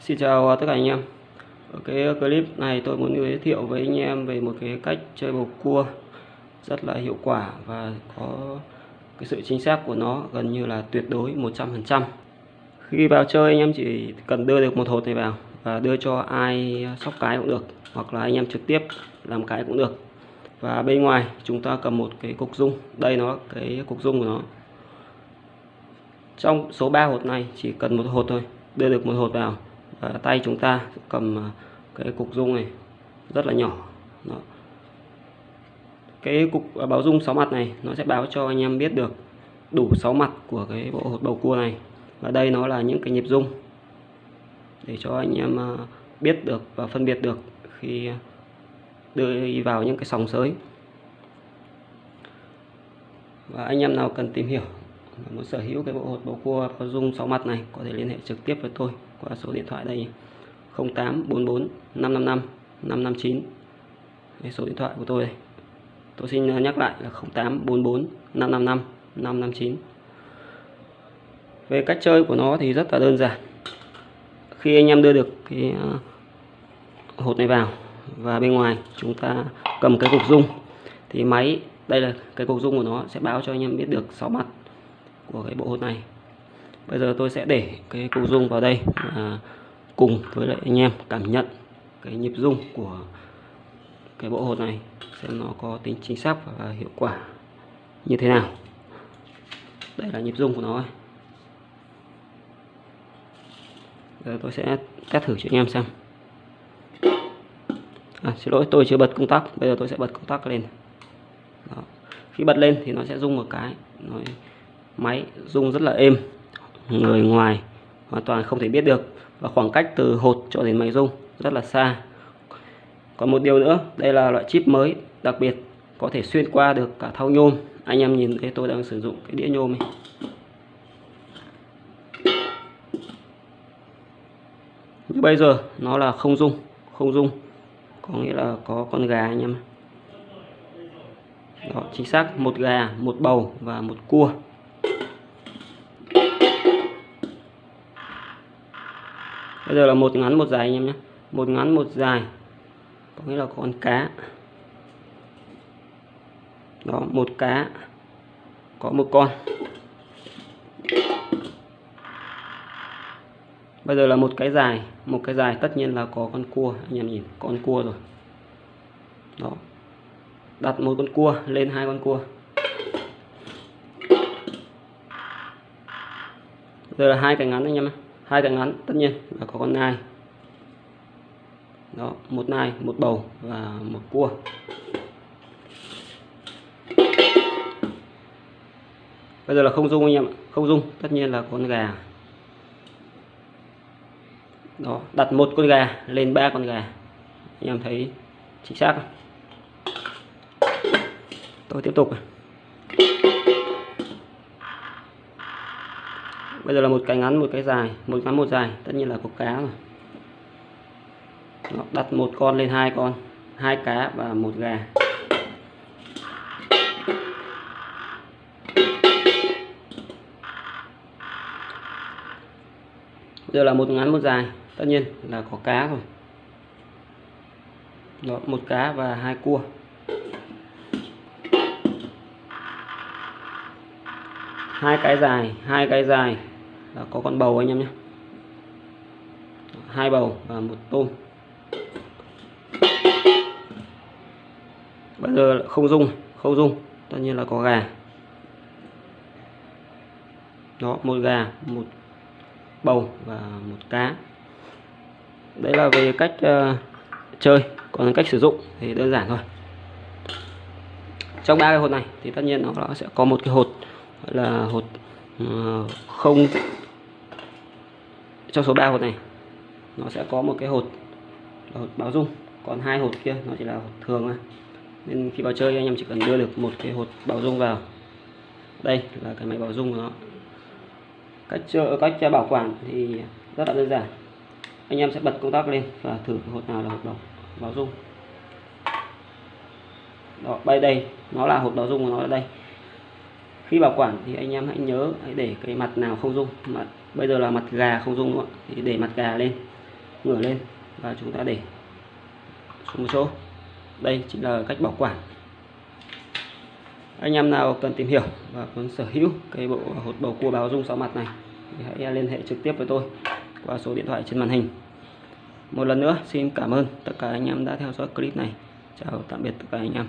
Xin chào tất cả anh em. Ở cái clip này tôi muốn giới thiệu với anh em về một cái cách chơi bầu cua rất là hiệu quả và có cái sự chính xác của nó gần như là tuyệt đối 100% Khi vào chơi anh em chỉ cần đưa được một hột này vào và đưa cho ai sóc cái cũng được, hoặc là anh em trực tiếp làm cái cũng được. Và bên ngoài chúng ta cầm một cái cục dung. Đây nó, cái cục dung của nó. Trong số 3 hột này chỉ cần một hột thôi, đưa được một hột vào à, tay chúng ta cầm ờ, cái cục dung này rất là nhỏ. Đó. cái cục à, báo dung 6 mặt này nó sẽ báo cho anh em biết được đủ 6 mặt của cái bộ hột bầu cua này. Và đây nó là những cái nhịp dung để cho anh em ờ, biết được và phân biệt được khi đưa vào những cái sòng sới. Và anh em nào cần tìm hiểu muốn sở hữu cái bộ hột bầu cua có dung sáu mặt này có thể liên hệ trực tiếp với tôi qua số điện thoại đây. 0844 555 559 đây, số điện thoại của tôi đây. Tôi xin ờ, nhắc lại là 0844 555 559 về cách chơi của nó thì rất là đơn giản. Khi anh em đưa được cái ờ, hột này vào và bên ngoài chúng ta cầm cái cục dung thì máy đây là cái cục dung của nó sẽ báo cho anh em biết được 6 mặt của cái bộ hột này bây giờ tôi sẽ để cái cục dung vào đây à, cùng với lại anh em cảm nhận cái nhịp dung của cái bộ hột này xem nó có tính chính xác và hiệu quả như thế nào. Đây là nhịp dung của nó giờ tôi sẽ test thử cho anh em xem. À, xin lỗi tôi chưa bật công tắc. Bây giờ tôi sẽ bật công tắc lên. Đó. khi bật lên thì nó sẽ rung một cái. Nó máy rung rất là êm người ngoài hoàn toàn không thể biết được. Và khoảng cách từ hột cho đến máy rung rất là xa. Còn một điều nữa, đây là loại chip mới đặc biệt có thể xuyên qua được cả thau nhôm. Anh em nhìn thấy tôi đang sử dụng cái đĩa nhôm này như bây giờ, nó là không rung không rung. Có nghĩa là có con gà anh em đó, chính xác, một gà, một bầu và một cua. Bây giờ là một ngắn, một dài anh em nhé. Một ngắn, một dài. Có nghĩa là con cá. Đó, một cá. Có một con. Bây giờ là một cái dài. Một cái dài tất nhiên là có con cua, anh em nhìn. Con cua rồi. Đó. Đặt một con cua lên hai con cua. Giờ là hai cái ngắn anh em ạ hai cái ngắn, tất nhiên là có con nai. Đó, một nai, một bầu và một cua. Bây giờ là không dung anh em không dung, tất nhiên là con gà. Đó, đặt một con gà lên ba con gà. Anh em thấy chính xác không? tôi tiếp tục bây giờ là một cái ngắn một cái dài một ngắn một dài. Tất nhiên là có cá rồi Đó, đặt một con lên hai con hai cá và một gà. Bây giờ là một ngắn một dài. Tất nhiên là có cá rồi. Đó, một cá và hai cua. Hai cái dài hai cái dài là có con bầu anh em nhé. Hai bầu và một tôm. Bây giờ không dung không dung. Tất nhiên là có gà. Đó một gà một bầu và một cá. Đấy là về cách uh, chơi còn cách sử dụng thì đơn giản thôi. Trong ba cái hột này thì tất nhiên nó sẽ có một cái hột là hột uh, không trong số 3 hột này. Nó sẽ có một cái hột là hột báo dung còn hai hột kia nó chỉ là hột thường thôi. Nên khi vào chơi anh em chỉ cần đưa được một cái hột báo dung vào. Đây là cái máy báo dung của nó. Cách chơi cách bảo quản thì rất là đơn giản. Anh em sẽ bật công tắc lên và thử hột nào là hột báo, báo dung. Đó bay đây nó là hột báo dung của nó ở đây. Khi bảo quản thì anh em hãy nhớ hãy để cái mặt nào không dung mặt bây giờ là mặt gà không dung nữa thì để mặt gà lên, ngửa lên và chúng ta để xuống một chỗ. Đây chính là cách bảo quản. Anh em nào cần tìm hiểu và muốn sở hữu cái bộ hột bầu cua báo dung sáu mặt này thì hãy liên hệ trực tiếp với tôi qua số điện thoại trên màn hình. Một lần nữa, xin cảm ơn tất cả anh em đã theo dõi clip này. Chào tạm biệt tất cả anh em.